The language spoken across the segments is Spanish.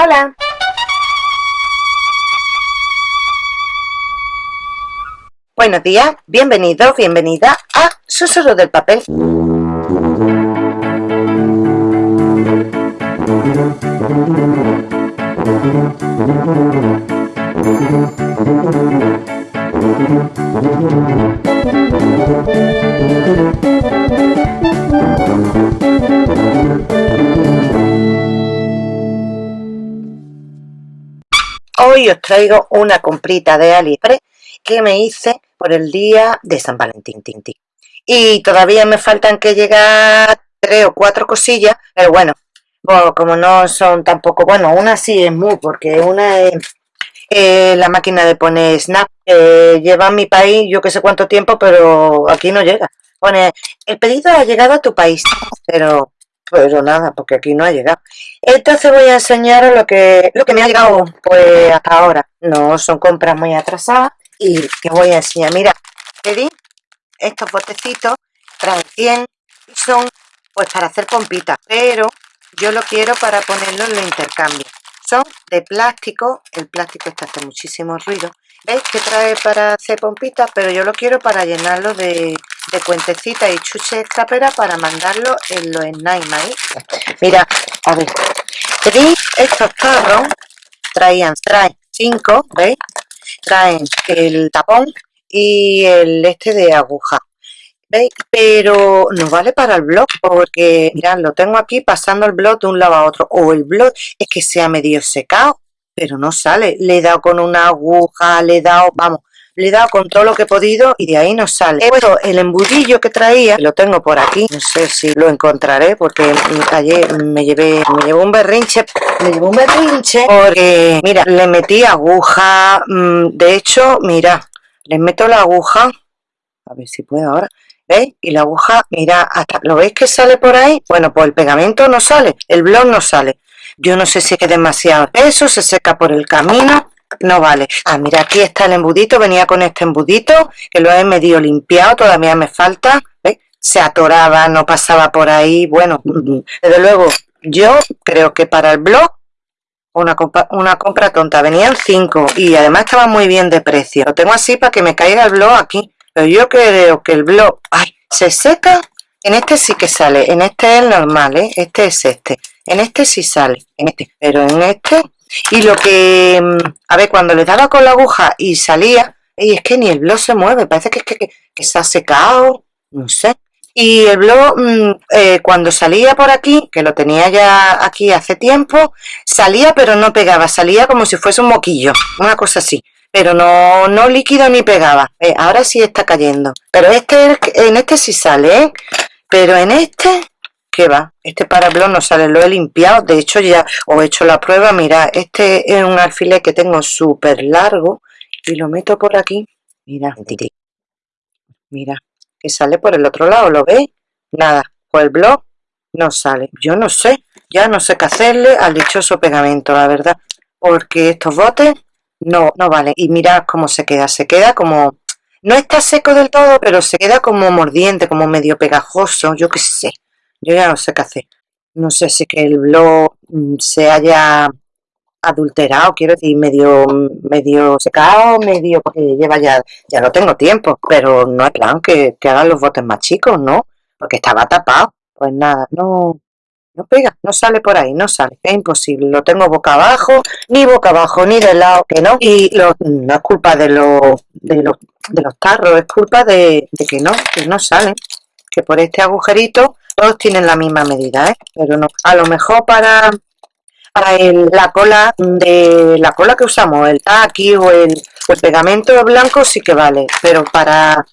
Hola. Buenos días, bienvenido, bienvenida a Susurro del Papel. Traigo una comprita de AliExpress que me hice por el día de San Valentín. Y todavía me faltan que llegar tres o cuatro cosillas, pero bueno, como no son tampoco, bueno, una sí es muy, porque una es eh, la máquina de poner Snap, eh, lleva a mi país yo que sé cuánto tiempo, pero aquí no llega. Pone, el pedido ha llegado a tu país, pero pero nada, porque aquí no ha llegado. Entonces voy a enseñaros lo que, lo que me ha llegado pues hasta ahora. No son compras muy atrasadas y que voy a enseñar. Mira, pedí estos botecitos, traen 100 y son pues para hacer pompitas, pero yo lo quiero para ponerlo en el intercambio. Son de plástico, el plástico está hace muchísimo ruido. ¿Veis que trae para hacer pompitas? Pero yo lo quiero para llenarlo de, de cuentecitas y chuches escapera para mandarlo en los Snail Mira, a ver, estos carros, traían, traen 5, ¿veis? Traen el tapón y el este de aguja. ¿Veis? Pero no vale para el blog porque, mirad, lo tengo aquí pasando el blog de un lado a otro. O el blog es que se ha medio secado, pero no sale. Le he dado con una aguja, le he dado, vamos, le he dado con todo lo que he podido y de ahí no sale. He puesto el embudillo que traía, lo tengo por aquí, no sé si lo encontraré porque ayer me llevé, me llevó un berrinche, me llevó un berrinche porque, mira, le metí aguja, mm, de hecho, mira, le meto la aguja, a ver si puedo ahora, ¿veis? Y la aguja, mira, hasta, ¿lo veis que sale por ahí? Bueno, pues el pegamento no sale, el blog no sale. Yo no sé si es que demasiado peso, se seca por el camino, no vale. Ah, mira, aquí está el embudito, venía con este embudito, que lo he medio limpiado, todavía me falta. Se atoraba, no pasaba por ahí, bueno, desde luego, yo creo que para el blog, una compra, una compra tonta, venían cinco y además estaba muy bien de precio. Lo tengo así para que me caiga el blog aquí, pero yo creo que el blog, ay, se seca, en este sí que sale, en este es el normal, ¿eh? este es este, en este sí sale, en este, pero en este y lo que, mm, a ver, cuando le daba con la aguja y salía, y es que ni el blog se mueve, parece que, es que, se ha secado, no sé. Y el blog, mm, eh, cuando salía por aquí, que lo tenía ya aquí hace tiempo, salía pero no pegaba, salía como si fuese un moquillo, una cosa así. Pero no, no líquido ni pegaba. Eh, ahora sí está cayendo. Pero este, en este sí sale, ¿eh? Pero en este, ¿qué va? Este parablón no sale, lo he limpiado, de hecho ya os he hecho la prueba, mira, este es un alfiler que tengo súper largo y lo meto por aquí, mira, mira, que sale por el otro lado, ¿lo veis? Nada, pues el blog no sale, yo no sé, ya no sé qué hacerle al dichoso pegamento, la verdad, porque estos botes no, no vale, y mirad cómo se queda, se queda como, no está seco del todo, pero se queda como mordiente, como medio pegajoso, yo qué sé, yo ya no sé qué hacer. No sé si que el blog mm, se haya adulterado, quiero decir, medio, medio secado, medio, porque lleva ya, ya no tengo tiempo, pero no es plan que, que hagan los botes más chicos, ¿no? Porque estaba tapado. Pues nada, no, no pega, no sale por ahí, no sale, es imposible, lo tengo boca abajo, ni boca abajo, ni de lado, que no, y lo, no es culpa de los, de los, de los tarros, es culpa de, de que no, que no salen, que por este agujerito todos tienen la misma medida, ¿eh? pero no. A lo mejor para, para la cola de la cola que usamos, el taqui o el, pegamento blanco sí que vale, pero para,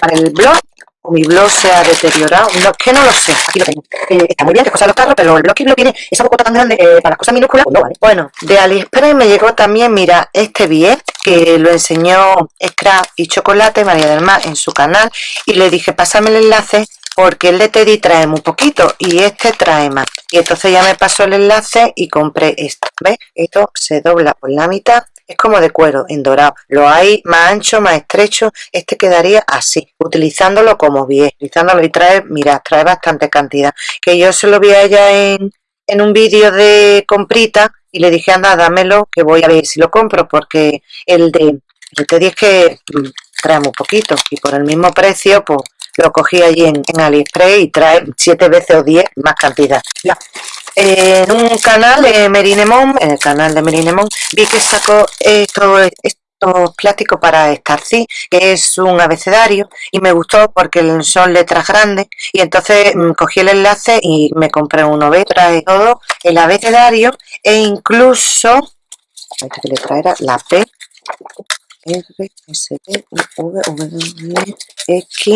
para el blog o mi blog se ha deteriorado, no, que no lo sé, aquí lo tengo. Eh, está muy bien que cosa los carros, pero el blog lo tiene esa bocota tan grande eh, para las cosas minúsculas, pues no vale. Bueno, de AliExpress me llegó también, mira, este bien que lo enseñó Scrap y Chocolate, María del Mar, en su canal, y le dije, pásame el enlace porque el de Teddy trae muy poquito y este trae más. Y entonces ya me pasó el enlace y compré esto ¿ves? esto se dobla por la mitad es como de cuero en dorado. Lo hay más ancho más estrecho este quedaría así utilizándolo como bien utilizándolo y trae mira trae bastante cantidad. Que yo se lo vi a ella en, en un vídeo de comprita y le dije, anda, dámelo, que voy a ver si lo compro, porque el de el T10 que mm, trae muy poquito y por el mismo precio, pues lo cogí allí en, AliExpress y trae 7 veces o 10 más cantidad. En un canal de Merinemon, en el canal de Merinemon, vi que sacó esto, estos plásticos para Starcy, que es un abecedario, y me gustó porque son letras grandes, y entonces mm, cogí el enlace y me compré uno, ve, trae todo el abecedario, e incluso, esta que letra era la P, R, S, T, U, V, W, X,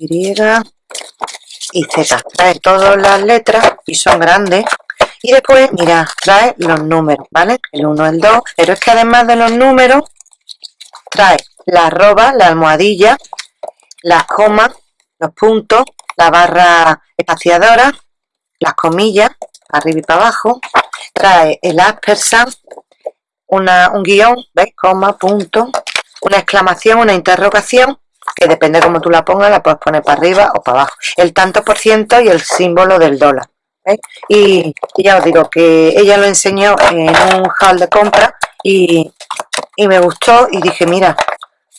Y y Z. Trae todas las letras y son grandes. Y después, mira, trae los números, ¿vale? El 1, el 2. Pero es que además de los números, trae la arroba, la almohadilla, las comas, los puntos, la barra espaciadora, las comillas, arriba y para abajo. Trae el aspersan, una, un guion, ¿ves? Coma, punto, una exclamación, una interrogación, que depende de cómo tú la pongas, la puedes poner para arriba o para abajo. El tanto por ciento y el símbolo del dólar. Y, ya os digo que ella lo enseñó en un hall de compra y, y me gustó y dije, mira,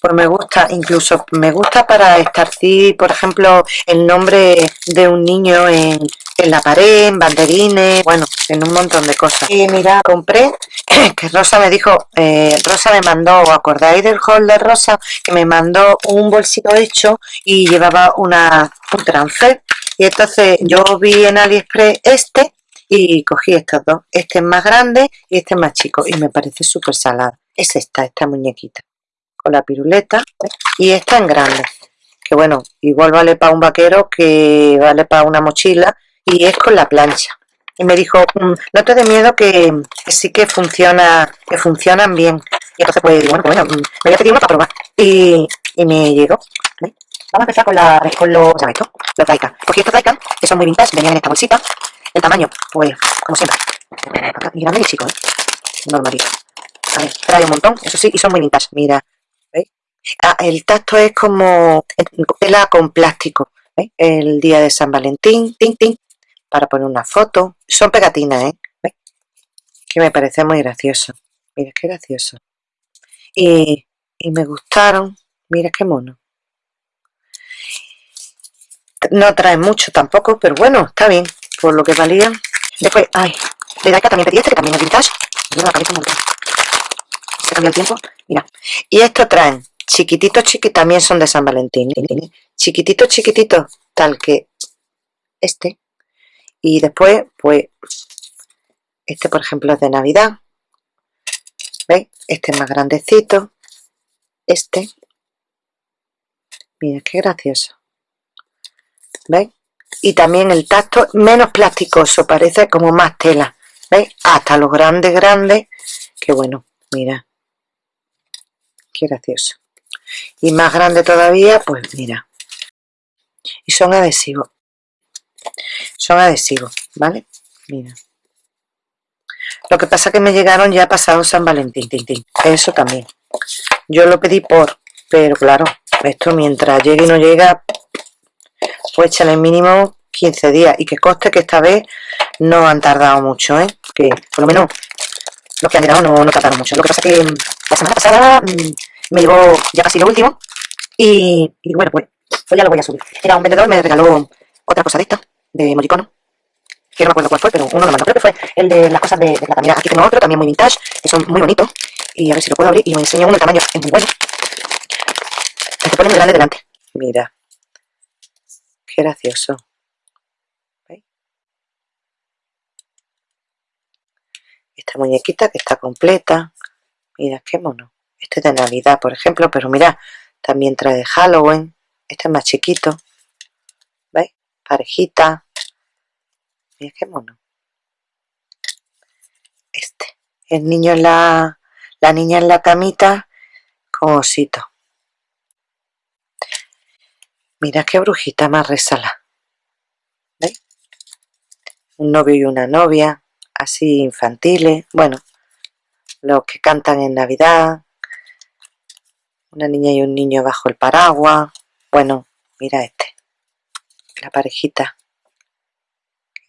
pues me gusta, incluso me gusta para estarcir, por ejemplo, el nombre de un niño en, en la pared, en banderines, bueno, en un montón de cosas. Y mira, compré, que Rosa me dijo, eh, Rosa me mandó, ¿acordáis del hall de Rosa? Que me mandó un bolsito hecho y llevaba una, un transfer. Y entonces yo vi en AliExpress este y cogí estos dos. Este es más grande y este es más chico y me parece súper salada. Es esta, esta muñequita con la piruleta y esta en grande que bueno, igual vale para un vaquero que vale para una mochila y es con la plancha. Y me dijo, mm, no te dé miedo que, sí que funciona que funcionan bien y entonces pues bueno, pues, bueno mm, me voy a pedir uno para probar y, y me llegó vamos a empezar con, la, con los, ¿sabes esto? los Daika. Cogí estos Daika que son muy vintage, venían en esta bolsita el tamaño, pues como siempre. Y grande y chico, ¿eh? normalito. Ver, trae un montón, eso sí, y son muy vintage, mira Ah, el tacto es como tela con plástico. El día de San Valentín, tin, tin, para poner una foto. Son pegatinas, ¿eh? Que me parece muy gracioso. Mira qué gracioso. Y, y me gustaron. Mira qué mono. No trae mucho tampoco, pero bueno, está bien. Por lo que valía. Después, ay, de también pedí este, que también es vintage. Mira la montón. Se cambia el tiempo. Mira. Y esto traen chiquititos chiquititos también son de San Valentín chiquititos chiquititos tal que este y después pues este por ejemplo es de navidad. ¿veis? este es más grandecito. Este. Mira qué gracioso. ¿veis? y también el tacto menos plasticoso parece como más tela. ¿veis? hasta los grandes grandes. Que bueno mira. Qué gracioso. Y más grande todavía pues mira. Y son adhesivos son adhesivos vale mira. Lo que pasa que me llegaron ya pasado San Valentín eso también. Yo lo pedí por pero claro esto mientras llegue y no llega pues echan el mínimo 15 días. Y que coste que esta vez no han tardado mucho ¿eh? que por lo menos los que han llegado no, no tardaron mucho. Lo que pasa que la semana pasada mm, me llegó ya casi lo último y, bueno, pues, pues, ya lo voy a subir. Era un vendedor, me regaló otra cosa de esta, de Mojicono, que no me acuerdo cuál fue, pero uno lo mandó. Creo que fue el de las cosas de, de plata. Aquí tengo otro, también muy vintage, que son muy bonitos. Y a ver si lo puedo abrir y os enseño uno, el tamaño es muy bueno. Se pone muy grande delante. Mira. Qué gracioso. Esta muñequita que está completa. Mira, qué mono. Este es de Navidad, por ejemplo, pero mira, también trae Halloween. Este es más chiquito. Parejita. Mira qué mono. Este. El niño en la... La niña en la camita con osito. Mira qué brujita más resala. ¿Veis? Un novio y una novia. Así infantiles. Bueno, los que cantan en Navidad una niña y un niño bajo el paraguas bueno, mira este la parejita.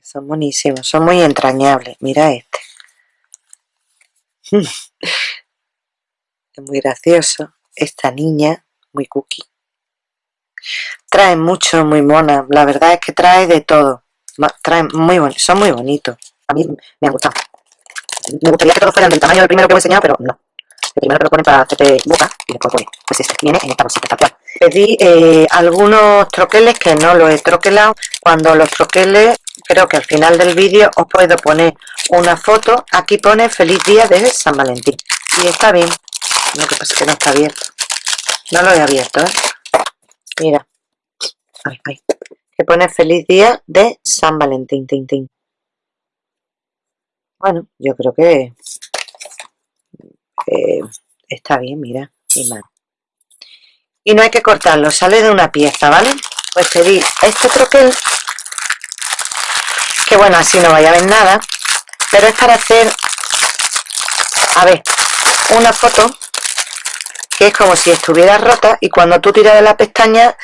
Son buenísimos, son muy entrañables. Mira este. Es muy gracioso. Esta niña muy cookie. Trae mucho muy mona. La verdad es que trae de todo. Trae muy son muy bonitos. A mí me han gustado. Me gustaría que todos fueran del tamaño del primero que os he enseñado pero no. El primero que lo ponen para hacerte boca y después pone pues este viene en esta bolsita tal cual pedí eh, algunos troqueles que no los he troquelado. Cuando los troqueles creo que al final del vídeo os puedo poner una foto. Aquí pone feliz día de San Valentín y está bien. Lo que pasa es que no está abierto. No lo he abierto ¿eh? mira. Ay, que pone feliz día de San Valentín tin, tin. bueno yo creo que está bien mira y mal y no hay que cortarlo sale de una pieza vale pues pedí este troquel que bueno así no vaya a ver nada pero es para hacer a ver una foto que es como si estuviera rota y cuando tú tiras de la pestaña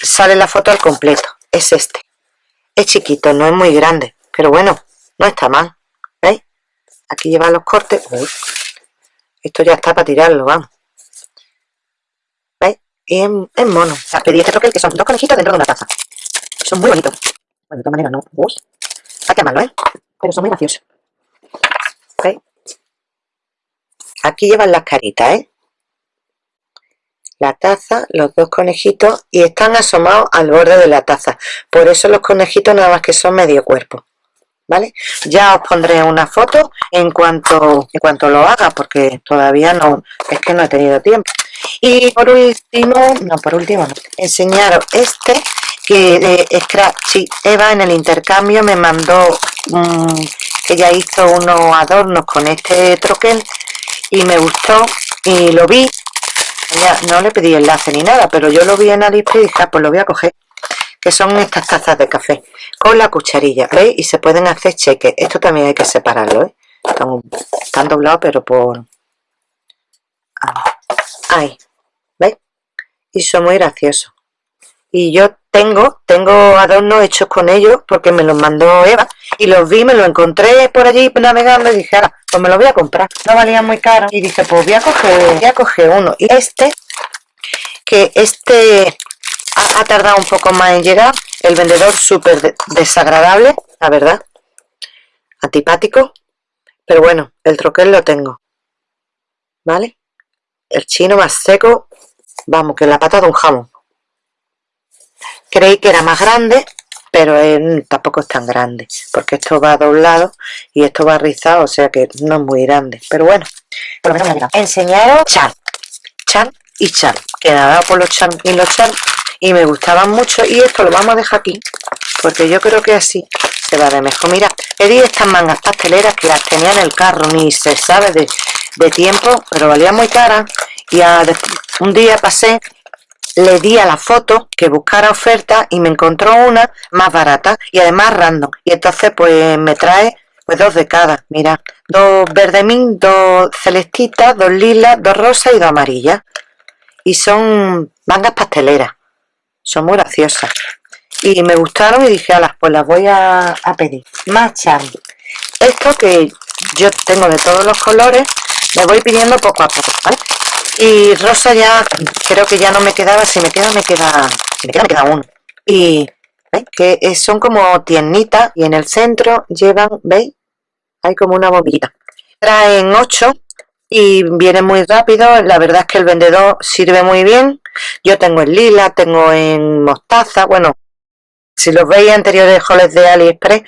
sale la foto al completo. Es este. Es chiquito no es muy grande pero bueno no está mal ¿veis? aquí lleva los cortes. Esto ya está para tirarlo vamos y es, mono o sea, pedí este troquel que son dos conejitos dentro de una taza son muy bonitos bueno de todas maneras no Uy. hay que amarlo ¿eh? pero son muy graciosos ¿veis? aquí llevan las caritas ¿eh? la taza, los dos conejitos y están asomados al borde de la taza por eso los conejitos nada más que son medio cuerpo ¿vale? ya os pondré una foto en cuanto en cuanto lo haga porque todavía no es que no he tenido tiempo. Y por último no por último no, enseñaros este que de Scratchy Eva en el intercambio me mandó que ella hizo unos adornos con este troquel y me gustó y lo vi. No le pedí enlace ni nada pero yo lo vi en Aliexpress y dije ah, pues lo voy a coger que son estas tazas de café con la cucharilla ¿veis? y se pueden hacer cheques esto también hay que separarlo ¿eh? están, doblados pero por ahí ¿veis? y son muy graciosos y yo tengo tengo adornos hechos con ellos porque me los mandó Eva y los vi, me los encontré por allí navegando y dije, ahora, pues me los voy a comprar no valían muy caro y dije, pues voy a coger, voy a coger uno y este que este ha, tardado un poco más en llegar. El vendedor súper desagradable la verdad. Antipático. Pero bueno el troquel lo tengo. Vale el chino más seco vamos que la pata de un jamón. Creí que era más grande pero tampoco es tan grande porque esto va doblado y esto va rizado o sea que no es muy grande. Pero bueno por lo menos me enseñaros chan chan y chan que nada por los chan y los chan y me gustaban mucho y esto lo vamos a dejar aquí porque yo creo que así se va de mejor. Mira pedí estas mangas pasteleras que las tenía en el carro ni se sabe de, tiempo pero valía muy cara y un día pasé le di a la foto que buscara oferta y me encontró una más barata y además random. Y entonces pues me trae pues dos de cada, mira, dos verdemín, dos celestitas, dos lilas, dos rosas y dos amarillas. Y son mangas pasteleras son muy graciosas. Y me gustaron y dije, las pues las voy a, pedir más charm esto que yo tengo de todos los colores me voy pidiendo poco a poco ¿vale? y rosa ya creo que ya no me quedaba si me queda me queda si me queda me queda uno. Y que son como tiernitas y en el centro llevan veis hay como una bombillita traen 8 y viene muy rápido la verdad es que el vendedor sirve muy bien yo tengo en lila, tengo en mostaza, bueno, si los veis anteriores holes de AliExpress,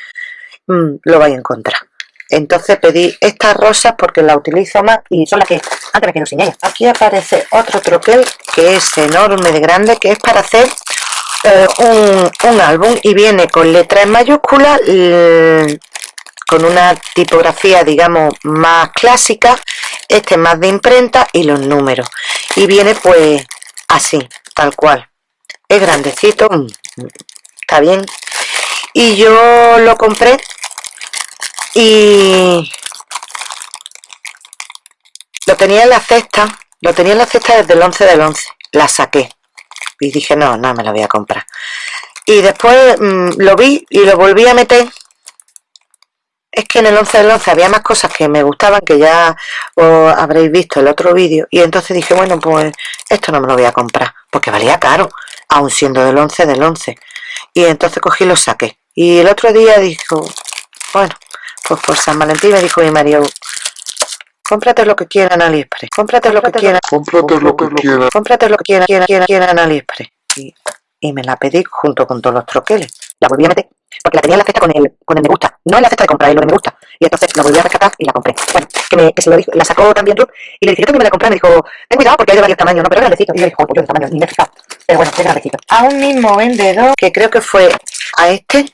mm, lo vais a encontrar. Entonces pedí estas rosas porque las utilizo más y son las que antes me quiero enseñar. Aquí aparece otro troquel que es enorme de grande, que es para hacer eh, un, álbum y viene con letras en mayúsculas, con una tipografía digamos más clásica, este más de imprenta y los números. Y viene pues así, tal cual. Es grandecito, mm, está bien. Y yo lo compré y lo tenía en la cesta, lo tenía en la cesta desde el 11 del 11, la saqué y dije no, no me la voy a comprar. Y después mm, lo vi y lo volví a meter es que en el 11 del 11 había más cosas que me gustaban que ya os habréis visto el otro vídeo y entonces dije bueno pues esto no me lo voy a comprar porque valía caro aún siendo del 11 del 11 y entonces cogí y lo saqué. Y el otro día dijo bueno pues por San Valentín me dijo mi marido cómprate lo que quieran AliExpress cómprate lo que quieran cómprate lo que quieran. cómprate lo que quieran quieran, quieran, AliExpress y, y me la pedí junto con todos los troqueles. La volví a meter porque la tenía en la cesta con el, con el me gusta, no en la cesta de comprar, en lo me gusta. Y entonces la volví a rescatar y la compré. Bueno, que, me, se lo dijo, la sacó también Ruth y le dije, yo que me la compré, me dijo, ten cuidado porque hay de varios tamaños, no, pero grandecito. Y yo dije, pues yo de tamaño, ni me he. Pero bueno, es grandecito. A un mismo vendedor, que creo que fue a este,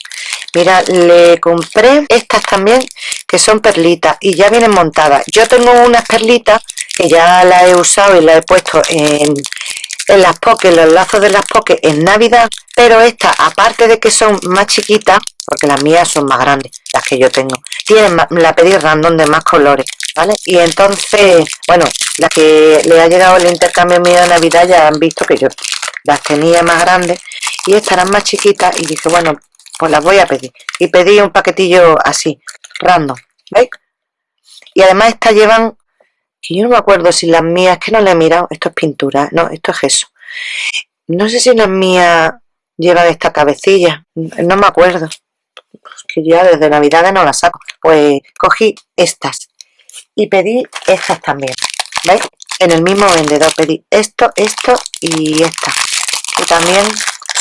mira, le compré estas también, que son perlitas y ya vienen montadas. Yo tengo unas perlitas que ya las he usado y las he puesto en, en las pokés, los lazos de las pokés en Navidad, pero estas, aparte de que son más chiquitas, porque las mías son más grandes, las que yo tengo, tienen la pedí random de más colores, ¿vale? Y entonces, bueno, las que le ha llegado el intercambio mío de Navidad ya han visto que yo las tenía más grandes y estarán más chiquitas y dije, bueno, pues las voy a pedir. Y pedí un paquetillo así, random, ¿veis? Y además estas llevan que yo no me acuerdo si las mías, que no le he mirado, esto es pintura, no, esto es eso. No sé si las mías llevan esta cabecilla, no me acuerdo, que ya desde Navidades no las saco. Pues cogí estas y pedí estas también, ¿veis? En el mismo vendedor pedí esto, esto y esta, que también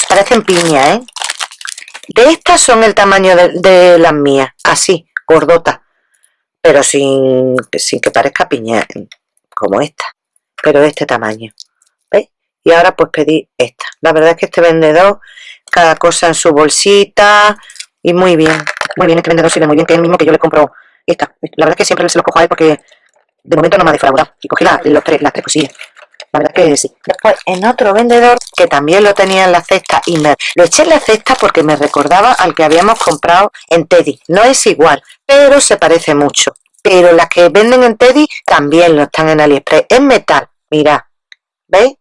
parecen piña, ¿eh? De estas son el tamaño de, de las mías, así, gordotas pero sin, sin que parezca piña, como esta, pero de este tamaño. ¿Veis? Y ahora pues pedí esta. La verdad es que este vendedor, cada cosa en su bolsita, y muy bien, muy bien, este vendedor sirve muy bien, que es el mismo que yo le compro esta. La verdad es que siempre se lo cojo a él porque de momento no me ha defraudado. Y cogí la, los tres, las tres cosillas. Después, en otro vendedor, que también lo tenía en la cesta, y me lo eché en la cesta porque me recordaba al que habíamos comprado en Teddy. No es igual, pero se parece mucho. Pero las que venden en Teddy también lo están en AliExpress. Es metal, mirad, ¿veis?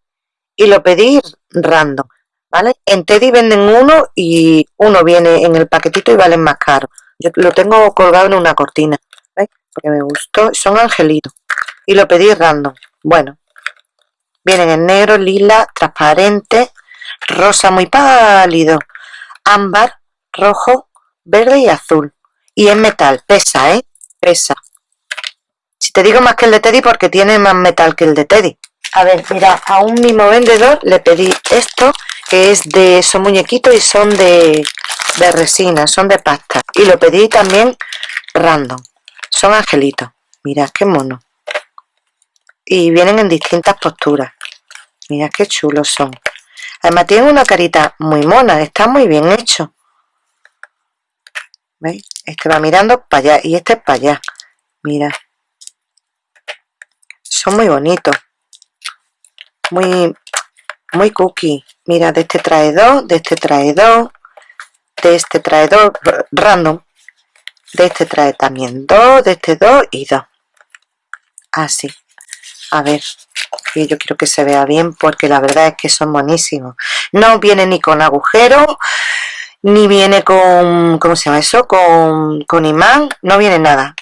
Y lo pedí random, ¿vale? En Teddy venden uno y uno viene en el paquetito y valen más caro. Yo lo tengo colgado en una cortina, ¿veis? Porque me gustó, son angelitos. Y lo pedí random. Bueno, vienen en negro, lila, transparente, rosa muy pálido, ámbar, rojo, verde y azul. Y es metal, pesa, ¿eh? Pesa. Si te digo más que el de Teddy porque tiene más metal que el de Teddy. A ver, mira, a un mismo vendedor le pedí esto, que es de, son muñequitos y son de, de resina, son de pasta. Y lo pedí también random. Son angelitos. Mira, qué mono. Y vienen en distintas posturas. Mira qué chulos son. Además tienen una carita muy mona, está muy bien hecho. ¿Veis? Este va mirando para allá y este es para allá. Mira. Son muy bonitos. Muy, muy cookie. Mira, de este trae dos, de este trae dos, de este trae dos, random. De este trae también dos, de este dos y dos. Así. A ver, y yo quiero que se vea bien porque la verdad es que son buenísimos. No viene ni con agujero, ni viene con, ¿cómo se llama eso? Con, con imán, no viene nada.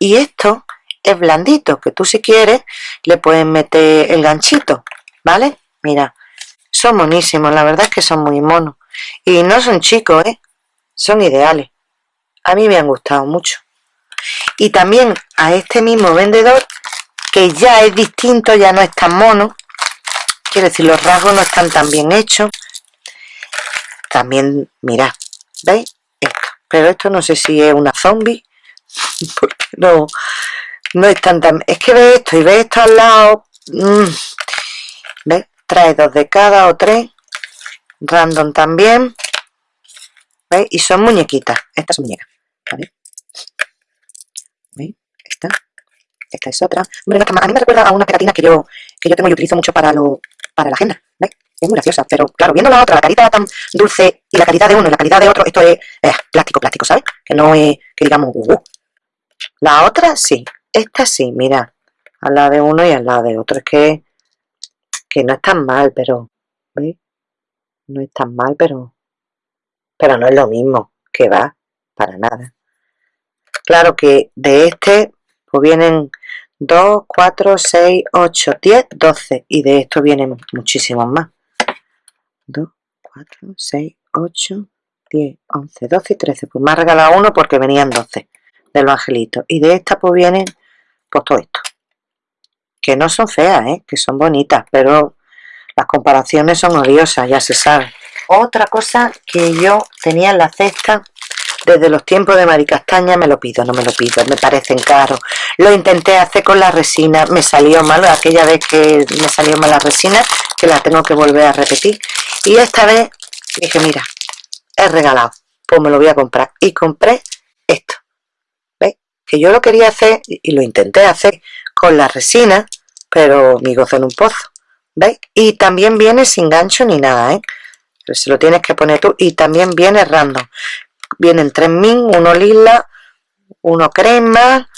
Y esto es blandito, que tú si quieres le puedes meter el ganchito, ¿vale? Mira, son monísimos, la verdad es que son muy monos. Y no son chicos, ¿eh? Son ideales. A mí me han gustado mucho. Y también a este mismo vendedor, que ya es distinto, ya no es tan mono. Quiere decir, los rasgos no están tan bien hechos. También, mirad, ¿veis? Esto. Pero esto no sé si es una zombie, porque no, no es tan, Es que ve esto y ve esto al lado. Mm. Trae dos de cada o tres. Random también. ¿Veis? Y son muñequitas. Esta es muñeca. ¿Vale? ¿Veis? Esta. Esta es otra. a mí me recuerda a una pegatina que yo, que yo tengo y utilizo mucho para, lo, para la agenda. ¿Veis? Es muy graciosa, pero claro, viendo la otra, la carita tan dulce y la calidad de uno y la calidad de otro, esto es plástico, plástico, ¿sabes? Que no es, que digamos, uh, uh. La otra, sí, esta sí, mira, al lado de uno y al lado de otro. Es que, que no es tan mal, pero, ¿veis? No es tan mal, pero, pero no es lo mismo que va, para nada. claro que de este vienen 2, 4, 6, 8, 10, 12 y de esto vienen muchísimos más. 2, 4, 6, 8, 10, 11, 12 y 13 pues me ha regalado uno porque venían 12 del angelito y de esta pues vienen pues todo esto. Que no son feas, ¿eh? que son bonitas pero las comparaciones son odiosas, ya se sabe. Otra cosa que yo tenía en la cesta desde los tiempos de Maricastaña me lo pido, no me lo pido, me parecen caros. Lo intenté hacer con la resina, me salió mal, aquella vez que me salió mal la resina, que la tengo que volver a repetir. Y esta vez dije, mira, he regalado, pues me lo voy a comprar. Y compré esto, ¿veis? Que yo lo quería hacer, y lo intenté hacer con la resina, pero mi gozo en un pozo, ¿veis? Y también viene sin gancho ni nada, ¿eh? se lo tienes que poner tú y también viene random vienen tres min, uno lila, uno crema,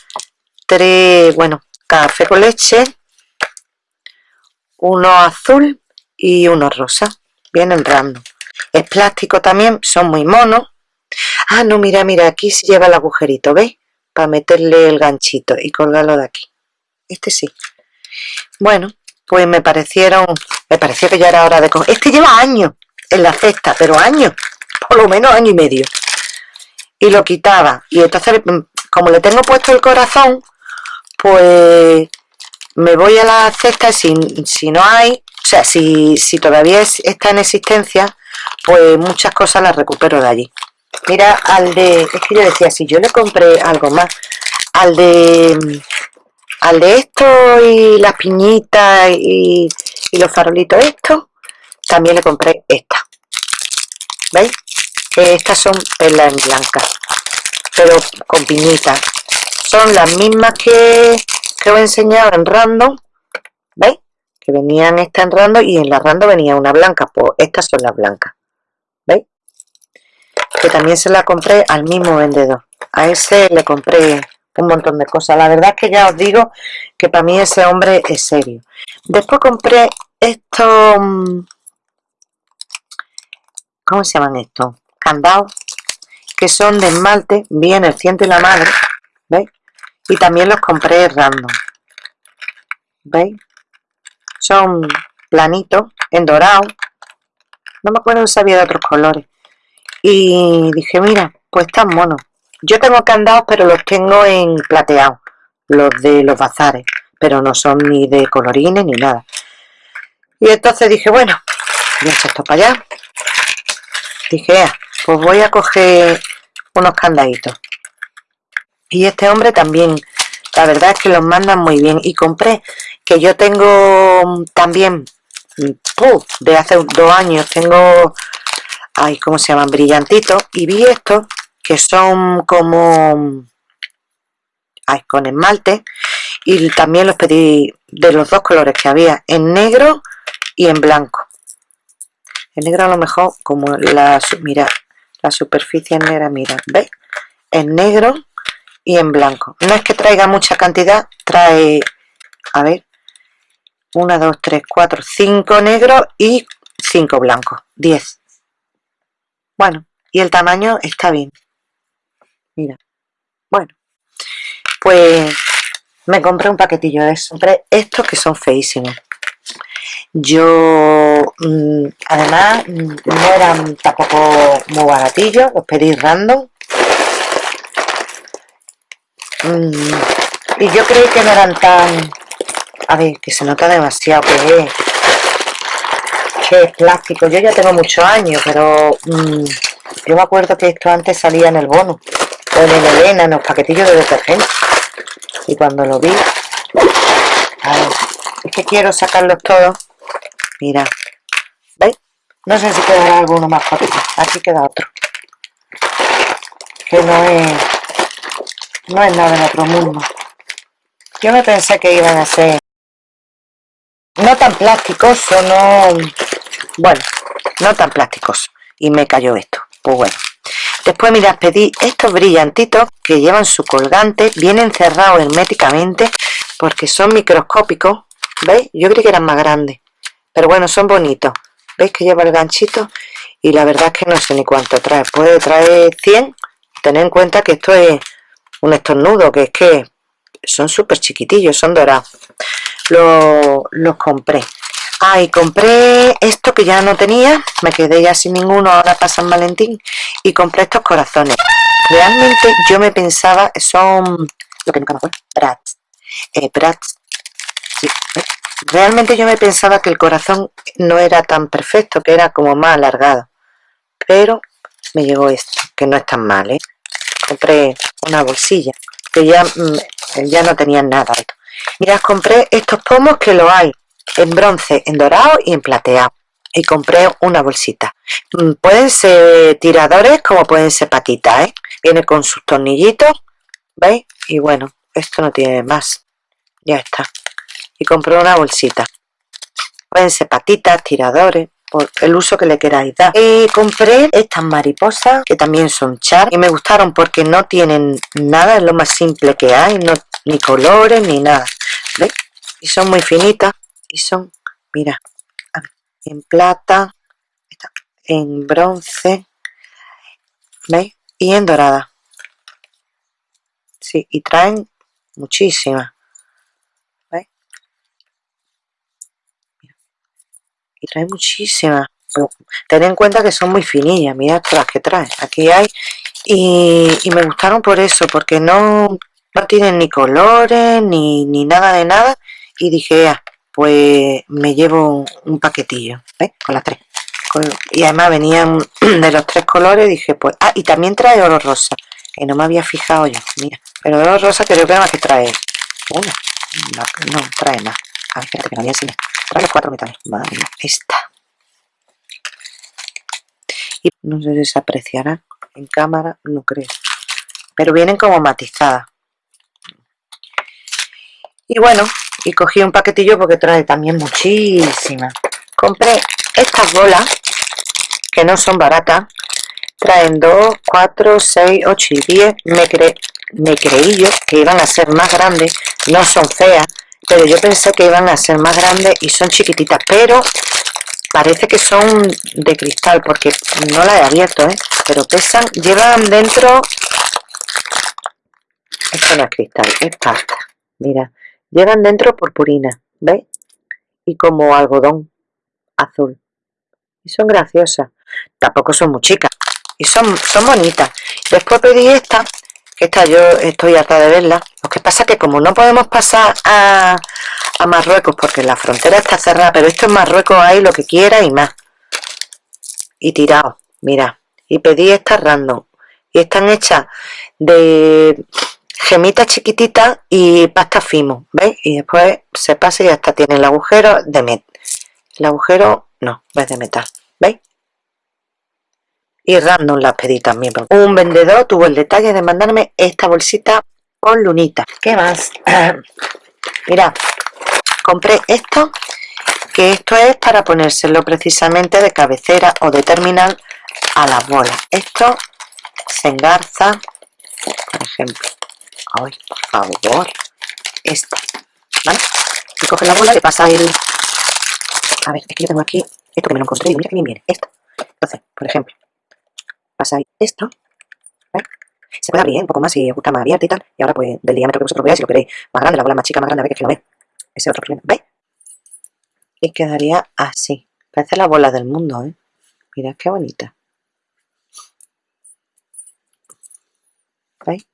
tres, bueno, café con leche, uno azul y uno rosa. Vienen random. Es plástico también, son muy monos. Ah, no, mira, mira, aquí se lleva el agujerito, ¿veis? Para meterle el ganchito y colgarlo de aquí. Este sí. Bueno, pues me parecieron, me pareció que ya era hora de coger. Este lleva años en la cesta, pero años, por lo menos año y medio y lo quitaba. Y entonces mm, como le tengo puesto el corazón pues me voy a la cesta si, si no hay o sea si, si todavía está en existencia pues muchas cosas las recupero de allí. Mira al de es que yo decía si yo le compré algo más al de al de esto y las piñitas y, y los farolitos estos también le compré esta. ¿veis? Estas son perlas en blanca pero con piñitas son las mismas que, que os he enseñado en random ¿veis? que venían esta en random y en la random venía una blanca pues estas son las blancas ¿veis? que también se la compré al mismo vendedor a ese le compré un montón de cosas la verdad es que ya os digo que para mí ese hombre es serio después compré estos mm, ¿cómo se llaman estos? Candados que son de esmalte, bien el ciento y la madre, ¿veis? Y también los compré random, ¿veis? Son planitos, en dorado, no me acuerdo si había de otros colores. Y dije, mira, pues están monos. Yo tengo candados, pero los tengo en plateado, los de los bazares, pero no son ni de colorines ni nada. Y entonces dije, bueno, voy a esto para allá. Dije, ah, pues voy a coger unos candaditos. Y este hombre también la verdad es que los mandan muy bien. Y compré que yo tengo también de hace dos años tengo ay cómo se llaman brillantitos. Y vi estos que son como ay, con esmalte. Y también los pedí de los dos colores que había en negro y en blanco. En negro a lo mejor como la mira la superficie negra, mira, ¿veis? En negro y en blanco. No es que traiga mucha cantidad, trae, a ver, 1, 2, 3, 4, 5 negros y 5 blancos, 10. Bueno, y el tamaño está bien. Mira, bueno, pues me compré un paquetillo de estos que son feísimos yo mm, además mm, no eran tampoco muy baratillos los pedí random. Mm, y yo creí que no eran tan a ver que se nota demasiado que es que es plástico. Yo ya tengo muchos años pero yo me acuerdo que esto antes salía en el bono o en el Elena en los paquetillos de detergente. Y cuando lo vi es que quiero sacarlos todos Mira, ¿veis? No sé si quedará alguno más fácil. Aquí queda otro. Que no es... No es nada en otro mundo. Yo me pensé que iban a ser... No tan plásticos, no... Bueno, no tan plásticos. Y me cayó esto. Pues bueno. Después, mirad, pedí estos brillantitos que llevan su colgante, vienen cerrados herméticamente porque son microscópicos. ¿Veis? Yo creí que eran más grandes pero bueno son bonitos veis que lleva el ganchito y la verdad es que no sé ni cuánto trae puede traer 100 tened en cuenta que esto es un estornudo, que es que son súper chiquitillos, son dorados. Los, compré. Ah, y compré esto que ya no tenía, me quedé ya sin ninguno ahora para San Valentín, y compré estos corazones. Realmente yo me pensaba, son lo que nunca me acuerdo, brats, eh, Realmente yo me pensaba que el corazón no era tan perfecto, que era como más alargado. Pero me llegó esto, que no es tan mal, ¿eh? Compré una bolsilla, que ya, mm, ya no tenía nada. Mirad, compré estos pomos que lo hay en bronce, en dorado y en plateado. Y compré una bolsita. Mm, pueden ser tiradores como pueden ser patitas, ¿eh? Viene con sus tornillitos, ¿veis? Y bueno, esto no tiene más. Ya está. Y compré una bolsita. Pueden ser patitas, tiradores, por el uso que le queráis dar. Compré estas mariposas que también son char y me gustaron porque no tienen nada, es lo más simple que hay, no, ni colores ni nada. ¿Veis? Y son muy finitas y son, mira, en plata, en bronce, ¿veis? Y en dorada. Sí, y traen muchísimas. Y trae muchísimas ten en cuenta que son muy finillas mirad las que trae aquí hay y, me gustaron por eso porque no, no tienen ni colores ni, nada de nada y dije ah, pues me llevo un, paquetillo con las tres y además venían de los tres colores dije pues ah y también trae oro rosa que no me había fijado yo mira pero oro rosa creo que más que trae una no, trae más a ver espérate que no había Trae los cuatro metales. Vale, esta. Y no sé si se apreciará en cámara, no creo. Pero vienen como matizadas. Y bueno, y cogí un paquetillo porque trae también muchísimas. Compré estas bolas, que no son baratas. Traen 2, 4, 6, 8 y 10. Me, me creí yo que iban a ser más grandes. No son feas pero yo pensé que iban a ser más grandes y son chiquititas, pero parece que son de cristal porque no la he abierto, ¿eh? pero pesan, llevan dentro esto no es cristal, es pasta mira, llevan dentro purpurina ¿veis? y como algodón azul y son graciosas tampoco son muy chicas y son, son bonitas después pedí esta esta yo estoy harta de verla. Lo que pasa es que como no podemos pasar a, Marruecos porque la frontera está cerrada pero esto en Marruecos hay lo que quiera y más. Y tirado mira. Y pedí estas random. Y están hechas de gemitas chiquititas y pasta fimo ¿veis? y después se pasa y hasta tiene el agujero de metal. El agujero no, es de metal ¿veis? Y random las pedí también. Un vendedor tuvo el detalle de mandarme esta bolsita con lunita. ¿Qué más? Mira, compré esto, que esto es para ponérselo precisamente de cabecera o de terminal a las bolas. Esto se engarza, por ejemplo. Ay, por favor. Esta, ¿vale? Y coge la bola, le pasa el... A ver, es que yo tengo aquí esto que me lo encontré y mira que bien viene, esto. Entonces, por ejemplo, pasáis esto, Se puede abrir un poco más y os gusta más abierta y tal. Y ahora pues del diámetro que vosotros veáis, si lo queréis más grande, la bola más chica, más grande, veis que lo ve. Ese otro problema, ¿veis? Y quedaría así. Parece la bola del mundo, ¿eh? Mirad qué bonita. ¿Veis?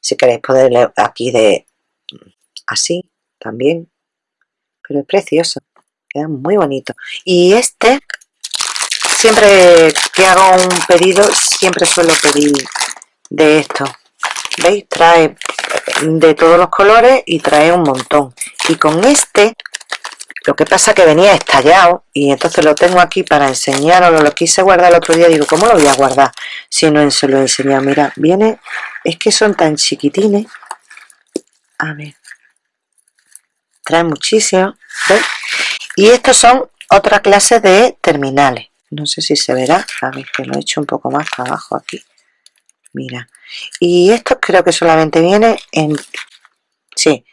Si queréis poderle aquí de así también. Pero es precioso. Queda muy bonito. Y este siempre que hago un pedido siempre suelo pedir de esto. Veis trae de todos los colores y trae un montón. Y con este lo que pasa que venía estallado y entonces lo tengo aquí para enseñaros. Lo quise guardar el otro día. Digo cómo lo voy a guardar si no se lo he enseñado. Mira viene es que son tan chiquitines. A ver. Trae muchísimo y estos son otra clase de terminales no sé si se verá a ver que lo he hecho un poco más para abajo aquí. Mira. Y esto creo que solamente viene en sí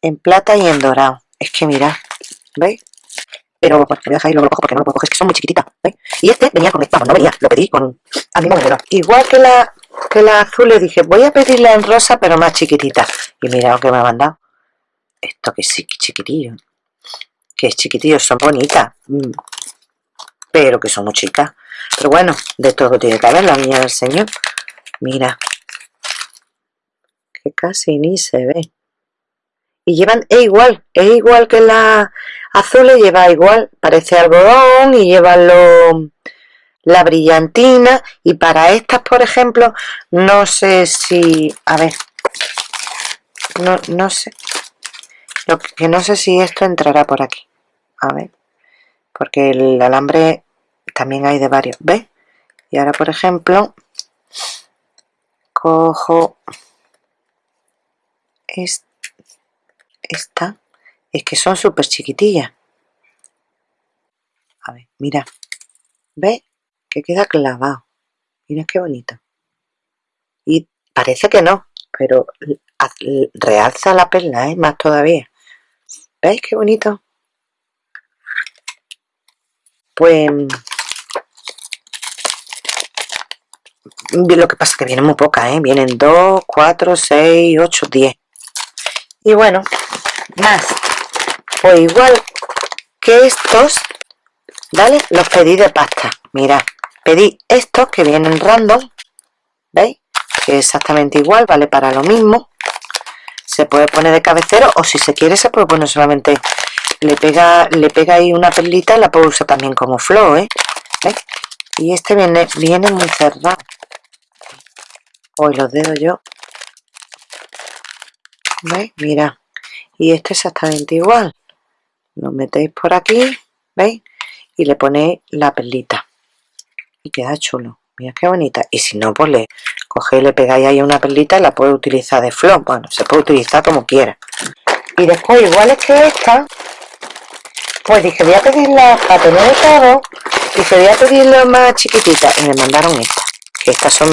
en plata y en dorado. Es que mira veis pero bueno, voy a dejar ahí lo cojo porque no lo puedo coger, es que son muy chiquititas ¿veis? y este venía con vamos, no venía, lo pedí con al mismo modelo igual que la que las azules dije voy a pedirla en rosa pero más chiquitita y mira lo que me ha mandado. Esto que sí chiquitillo. Que es chiquitillo son bonitas. Mm. Pero que son muy pero bueno de todo tiene que haber la niña del señor. Mira. Que casi ni se ve. Y llevan, es igual, es igual que la azules, lleva igual, parece algodón y lleva lo, la brillantina. Y para estas por ejemplo no sé si, a ver no, no sé. Lo que no sé si esto entrará por aquí. A ver porque el alambre también hay de varios, ¿ves? y ahora por ejemplo cojo esta es que son súper chiquitillas a ver, mira ¿ves? que queda clavado mira qué bonito y parece que no pero realza la perla, ¿eh? más todavía ¿veis qué bonito? pues lo que pasa que vienen muy pocas, ¿eh? vienen 2, 4, 6, 8, 10 y bueno, más pues igual que estos ¿vale? los pedí de pasta mira pedí estos que vienen random ¿veis? que exactamente igual, vale para lo mismo se puede poner de cabecero o si se quiere se puede poner solamente le pega le pega ahí una perlita la puedo usar también como flor ¿eh? y este viene viene muy cerrado hoy los dedos yo. ¿veis? mira. Y este exactamente igual. Lo metéis por aquí ¿veis? y le ponéis la perlita. Y queda chulo. Mira qué bonita. Y si no pues le cogéis le pegáis ahí una perlita y la puede utilizar de flor. Bueno se puede utilizar como quiera. Y después igual es que esta pues dije voy a pedirla para tener todo dije voy a pedirla más chiquitita. Y me mandaron esta que estas son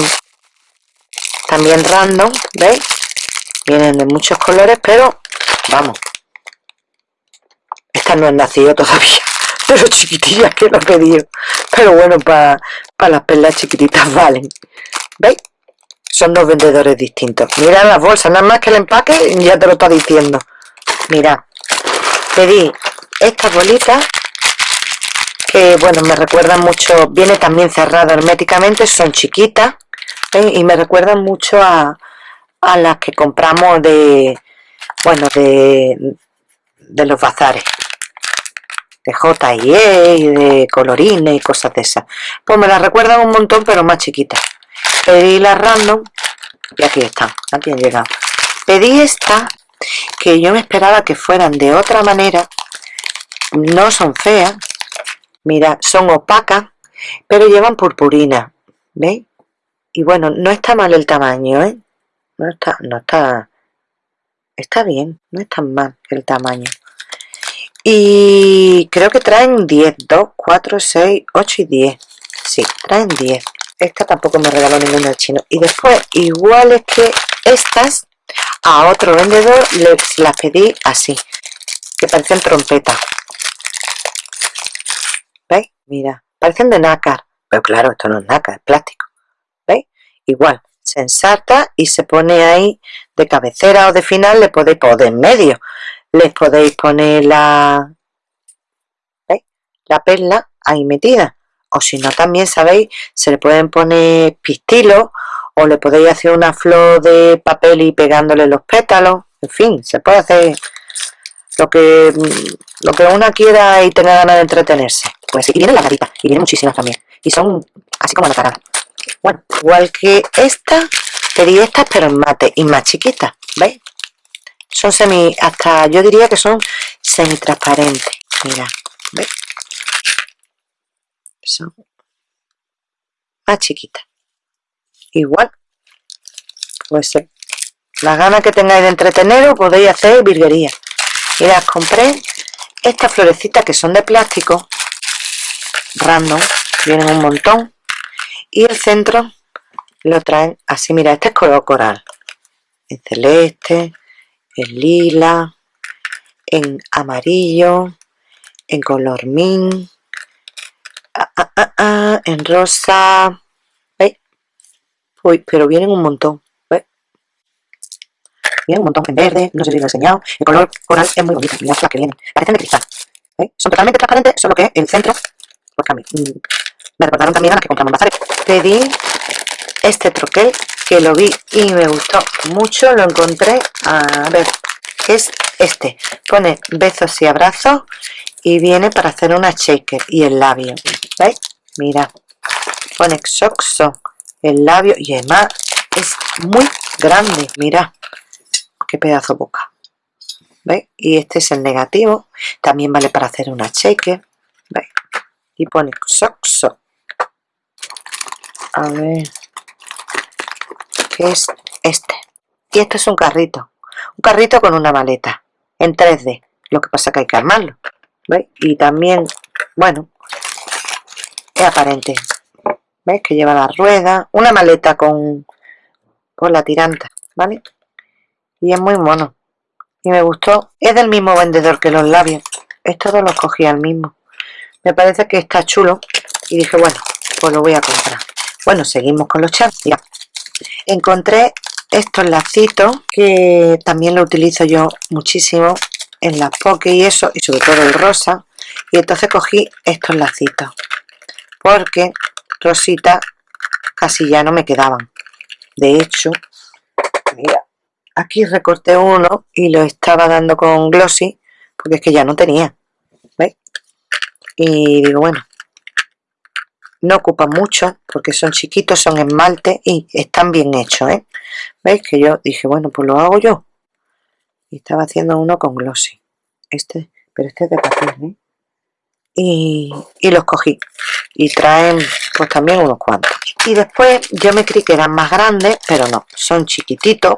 también random veis vienen de muchos colores pero vamos. Estas no han nacido todavía pero chiquitillas que lo he pedido. Pero bueno para las perlas chiquititas valen. ¿veis? son dos vendedores distintos. Mira las bolsas, nada más que el empaque ya te lo está diciendo. Mira pedí estas bolitas que bueno me recuerdan mucho viene también cerrada herméticamente son chiquitas y me recuerdan mucho a, a las que compramos de bueno de, de los bazares de J&E y de colorines y cosas de esas. Pues me las recuerdan un montón, pero más chiquitas. Pedí las random y aquí están, aquí han llegado. Pedí esta que yo me esperaba que fueran de otra manera. No son feas, mira, son opacas, pero llevan purpurina, ¿veis? Y bueno, no está mal el tamaño, ¿eh? No está, no está, está bien, no es tan mal el tamaño y creo que traen 10 2, 4, 6, 8 y 10 sí, traen 10 esta tampoco me regaló ninguna del chino y después, iguales que estas a otro vendedor les las pedí así que parecen trompetas ¿veis? mira, parecen de nácar pero claro, esto no es nácar, es plástico. Igual, se ensarta y se pone ahí de cabecera o de final le podéis poner en medio. Les podéis poner la, la perla ahí metida. O si no también sabéis se le pueden poner pistilos o le podéis hacer una flor de papel y pegándole los pétalos. En fin, se puede hacer lo que lo que una quiera y tenga ganas de entretenerse. Pues y vienen la carita y vienen muchísimas también. Y son así como la cara bueno, igual que esta pedí estas pero en mate y más chiquitas ¿veis? son semi, hasta yo diría que son semi transparentes mira, ¿ves? son más chiquitas. Igual pues eh, la gana que tengáis de entreteneros podéis hacer virguería. Mirad, compré estas florecitas que son de plástico random, vienen un montón y el centro lo traen así, mira, este es color coral en celeste, en lila, en amarillo, en color min, ah, ah, ah, en rosa, ¿veis? Uy, pero vienen un montón. Vienen un montón en verde, no sé si lo he enseñado. El color coral es muy bonito. Mirad las que vienen. Parecen de cristal. ¿ves? Son totalmente transparentes, solo que el centro, pues cambia. Me recordaron también a las que compramos en bazares. Pedí este troquel que lo vi y me gustó mucho. Lo encontré, a ver, es este. Pone besos y abrazos y viene para hacer una shaker y el labio. ¿Veis? Mira, pone xoxo el labio y además es muy grande. Mira, qué pedazo boca. ¿Veis? Y este es el negativo. También vale para hacer una shaker. ¿Veis? Y pone xoxo. A ver. ¿Qué es este? Y este es un carrito. Un carrito con una maleta. En 3D. Lo que pasa que hay que armarlo. ¿Veis? Y también, bueno, es aparente. ¿Veis? Que lleva la rueda, una maleta con, con la tiranta, ¿vale? Y es muy mono. Y me gustó. Es del mismo vendedor que los labios. Estos dos los cogí al mismo. Me parece que está chulo. Y dije, bueno, pues lo voy a comprar. Bueno, seguimos con los. Ya. Encontré estos lacitos que también lo utilizo yo muchísimo en las poke y eso, y sobre todo el rosa. Y entonces cogí estos lacitos porque rosita casi ya no me quedaban. De hecho, mira, aquí recorté uno y lo estaba dando con glossy porque es que ya no tenía. ¿Veis? Y digo, bueno, no ocupan mucho porque son chiquitos, son esmalte y están bien hechos, ¿eh? ¿Veis? Que yo dije, bueno, pues lo hago yo. Y estaba haciendo uno con glossy. Este, pero este es de papel, ¿eh? Y, y los cogí. Y traen pues también unos cuantos. Y después yo me creí que eran más grandes, pero no, son chiquititos.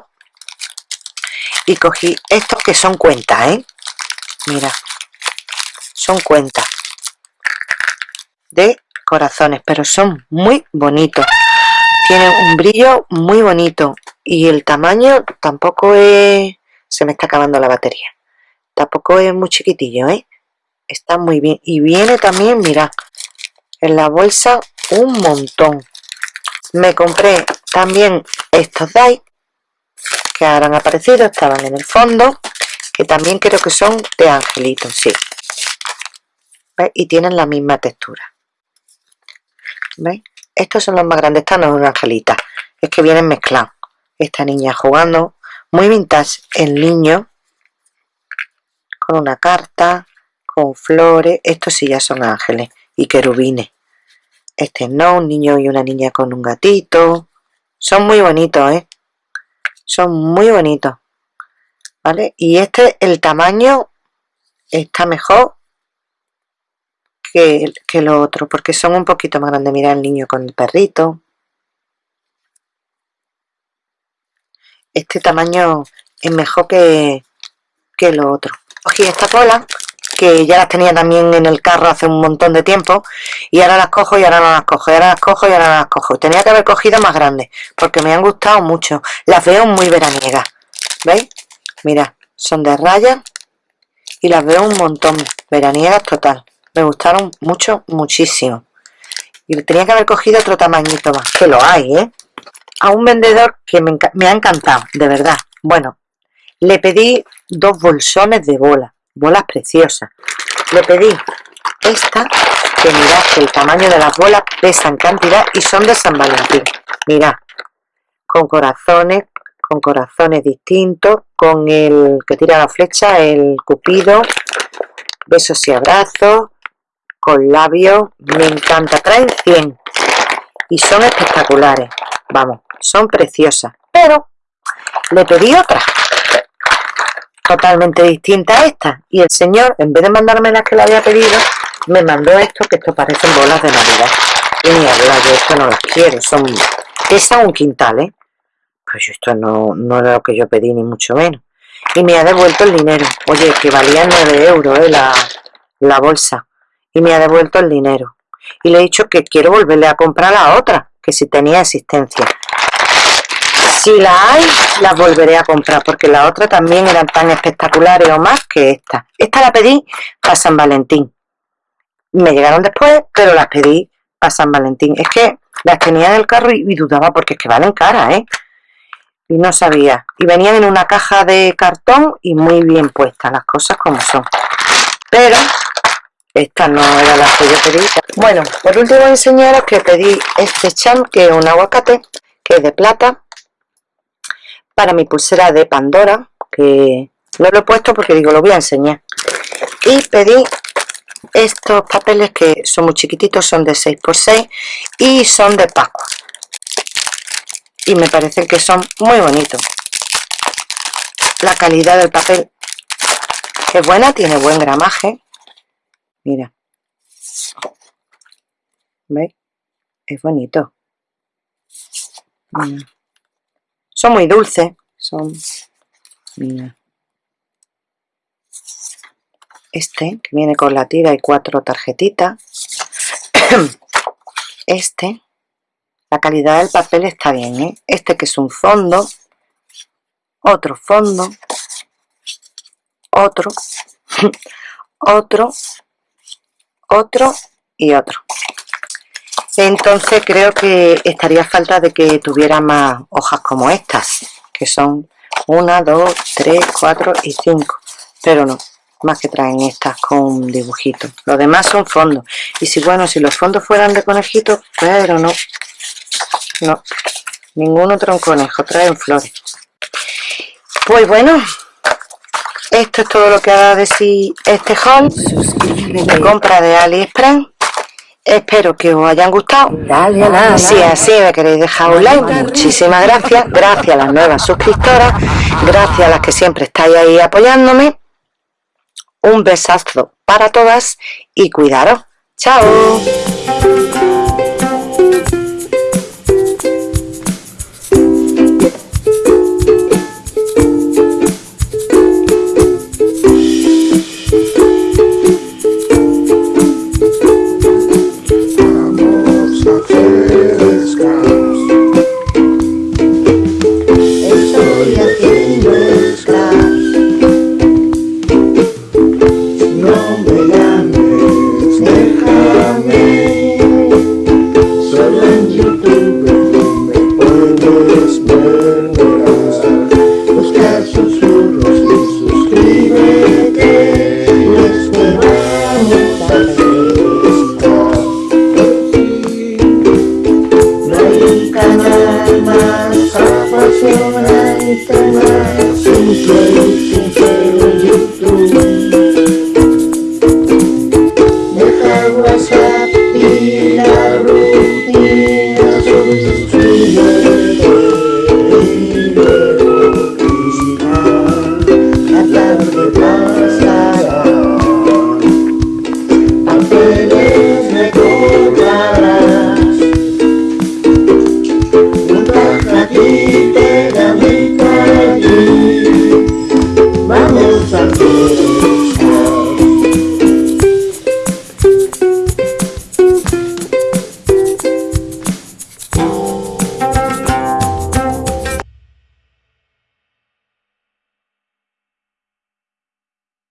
Y cogí estos que son cuentas, ¿eh? Mira, son cuentas de corazones, pero son muy bonitos. Tienen un brillo muy bonito y el tamaño tampoco es... Se me está acabando la batería. Tampoco es muy chiquitillo, ¿eh? Está muy bien. Y viene también, mira, en la bolsa un montón. Me compré también estos DAI que ahora han aparecido, estaban en el fondo, que también creo que son de angelitos, sí. Y tienen la misma textura. ¿Veis? Estos son los más grandes, esta no es una angelita, es que vienen mezclados. Esta niña jugando, muy vintage, el niño, con una carta, con flores, estos sí ya son ángeles y querubines. Este no, un niño y una niña con un gatito. Son muy bonitos, ¿eh? Son muy bonitos. ¿Vale? Y este, el tamaño está mejor que, que lo otro, porque son un poquito más grandes. Mira el niño con el perrito. Este tamaño es mejor que, que lo otro. Cogí esta cola, que ya las tenía también en el carro hace un montón de tiempo, y ahora las cojo y ahora no las cojo, y ahora las cojo y ahora no las cojo. Tenía que haber cogido más grandes, porque me han gustado mucho. Las veo muy veraniegas. ¿Veis? Mira, son de raya y las veo un montón. Veraniegas total me gustaron mucho, muchísimo. Y tenía que haber cogido otro tamañito más, que lo hay, ¿eh? A un vendedor que me, ha encantado, de verdad. Bueno, le pedí dos bolsones de bola, bolas preciosas. Le pedí esta, que mirad que el tamaño de las bolas pesa en cantidad y son de San Valentín. Mirad, con corazones, con corazones distintos, con el que tira la flecha, el cupido, besos y abrazos, con labios, me encanta, traen 100 y son espectaculares, vamos, son preciosas, pero le pedí otra totalmente distinta a esta. Y el señor, en vez de mandarme las que le había pedido, me mandó esto, que esto parecen bolas de navidad. Y ni hablar, yo esto no las quiero, son, pesa un quintal, ¿eh? pues esto no, no era lo que yo pedí ni mucho menos. Y me ha devuelto el dinero, oye, que valía 9 euros ¿eh? la, la bolsa y me ha devuelto el dinero. Y le he dicho que quiero volverle a comprar la otra, que si tenía existencia. Si la hay, la volveré a comprar, porque la otra también eran tan espectaculares o más que esta. Esta la pedí para San Valentín. Me llegaron después, pero las pedí para San Valentín. Es que Las tenía en el carro y, dudaba porque es que valen cara, ¿eh? Y no sabía. Y venían en una caja de cartón y muy bien puestas, las cosas como son. Pero esta no era la que yo pedí. Bueno, por último enseñaros que pedí este cham, que es un aguacate, que es de plata, para mi pulsera de Pandora, que no lo he puesto porque digo, lo voy a enseñar. Y pedí estos papeles que son muy chiquititos, son de 6x6 y son de Pascua. Y me parecen que son muy bonitos. La calidad del papel es buena, tiene buen gramaje. Mira. ¿Veis? Es bonito. Son muy dulces. Son... Mira este que viene con la tira y cuatro tarjetitas este la calidad del papel está bien ¿eh? este que es un fondo otro fondo otro otro otro y otro. Entonces creo que estaría falta de que tuviera más hojas como estas que son una, dos, tres, cuatro y cinco. Pero no más que traen estas con dibujitos los demás son fondos. Y si bueno si los fondos fueran de conejitos pero no no. Ningún otro conejo traen flores. Pues bueno esto es todo lo que ha de decir este haul de compra de aliexpress. Espero que os hayan gustado. Si así me queréis dejar un like. Muchísimas gracias. Gracias a las nuevas suscriptoras. Gracias a las que siempre estáis ahí apoyándome. Un besazo para todas y cuidaros. ¡Chao!